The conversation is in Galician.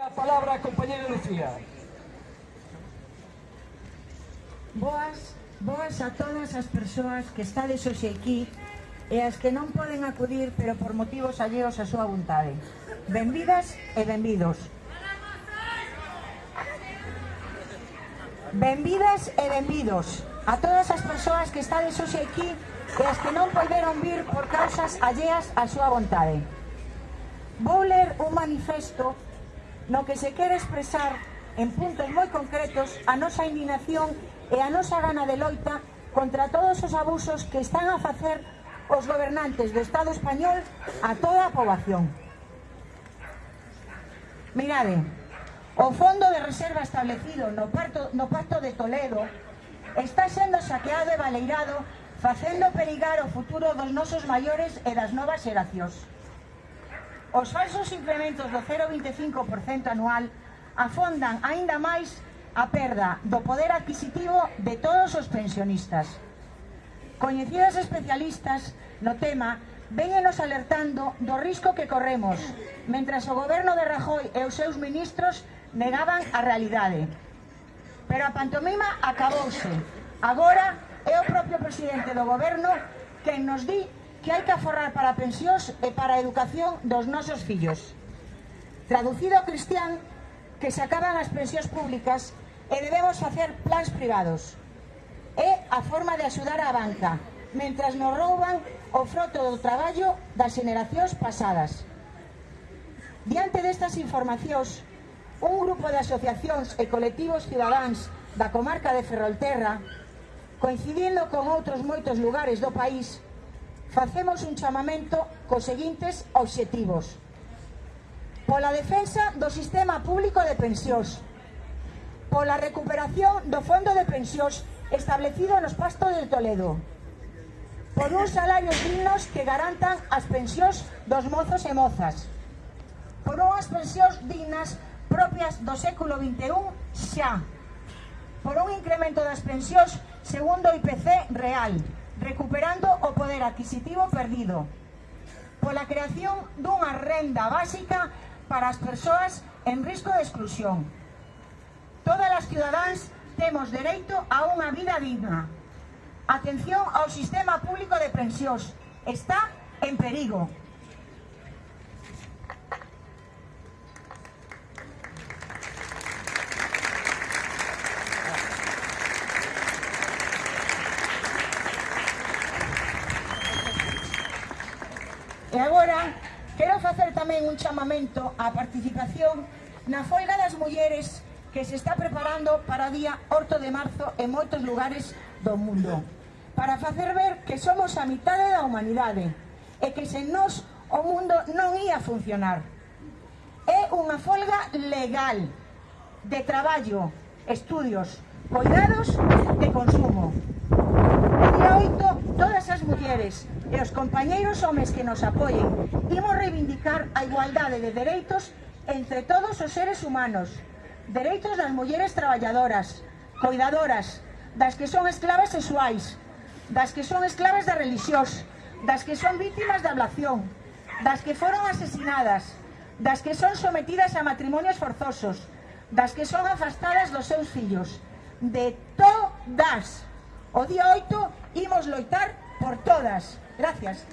A palabra, a compañera Lucía. Boas, boas a todas as persoas que estades hoxe aquí e as que non poden acudir pero por motivos alleos a súa vontade. Benvidas e benvidos. Benvidas e benvidos a todas as persoas que estades hoxe aquí e as que non poderon vir por causas alleas a súa vontade. Vou ler un manifesto no que se quere expresar en puntos moi concretos a nosa indignación e a nosa gana de loita contra todos os abusos que están a facer os gobernantes do Estado español a toda a poboación. Mirade, o fondo de reserva establecido no, parto, no pacto de Toledo está sendo saqueado e baleirado facendo perigar o futuro dos nosos maiores e das novas xeracións. Os falsos incrementos do 0,25% anual afondan aínda máis a perda do poder adquisitivo de todos os pensionistas. Coñecidas especialistas no tema véñenos alertando do risco que corremos mentras o goberno de Rajoy e os seus ministros negaban a realidade. Pero a pantomima acabouse. Agora é o propio presidente do goberno quen nos di que hai que aforrar para pensións e para a educación dos nosos fillos. Traducido ao cristián, que se acaban as pensións públicas e debemos facer plans privados. É a forma de axudar a banca, mentras nos rouban o froto do traballo das generacións pasadas. Diante destas informacións, un grupo de asociacións e colectivos cidadáns da comarca de Ferrolterra, coincidindo con outros moitos lugares do país, facemos un chamamento cos seguintes obxectivos. Pola defensa do sistema público de pensións, pola recuperación do fondo de pensións establecido nos pastos de Toledo, por uns salarios dignos que garantan as pensións dos mozos e mozas, por unhas pensións dignas propias do século XXI xa, por un incremento das pensións segundo o IPC real, recuperando o poder adquisitivo perdido pola creación dunha renda básica para as persoas en risco de exclusión. Todas as ciudadáns temos dereito a unha vida digna. Atención ao sistema público de pensións. Está en perigo. E agora quero facer tamén un chamamento á participación na folga das mulleres que se está preparando para o día 8 de marzo en moitos lugares do mundo para facer ver que somos a mitade da humanidade e que sen nós o mundo non ia funcionar. É unha folga legal de traballo, estudios, cuidados e consumo. O día 8 todas mulleres e os compañeiros homes que nos apoien. Imos reivindicar a igualdade de dereitos entre todos os seres humanos. Dereitos das mulleres traballadoras, coidadoras, das que son esclavas sexuais, das que son esclavas da religiós, das que son vítimas da ablación, das que foron asesinadas, das que son sometidas a matrimonios forzosos, das que son afastadas dos seus fillos. De todas. O día 8 imos loitar por todas. Gracias.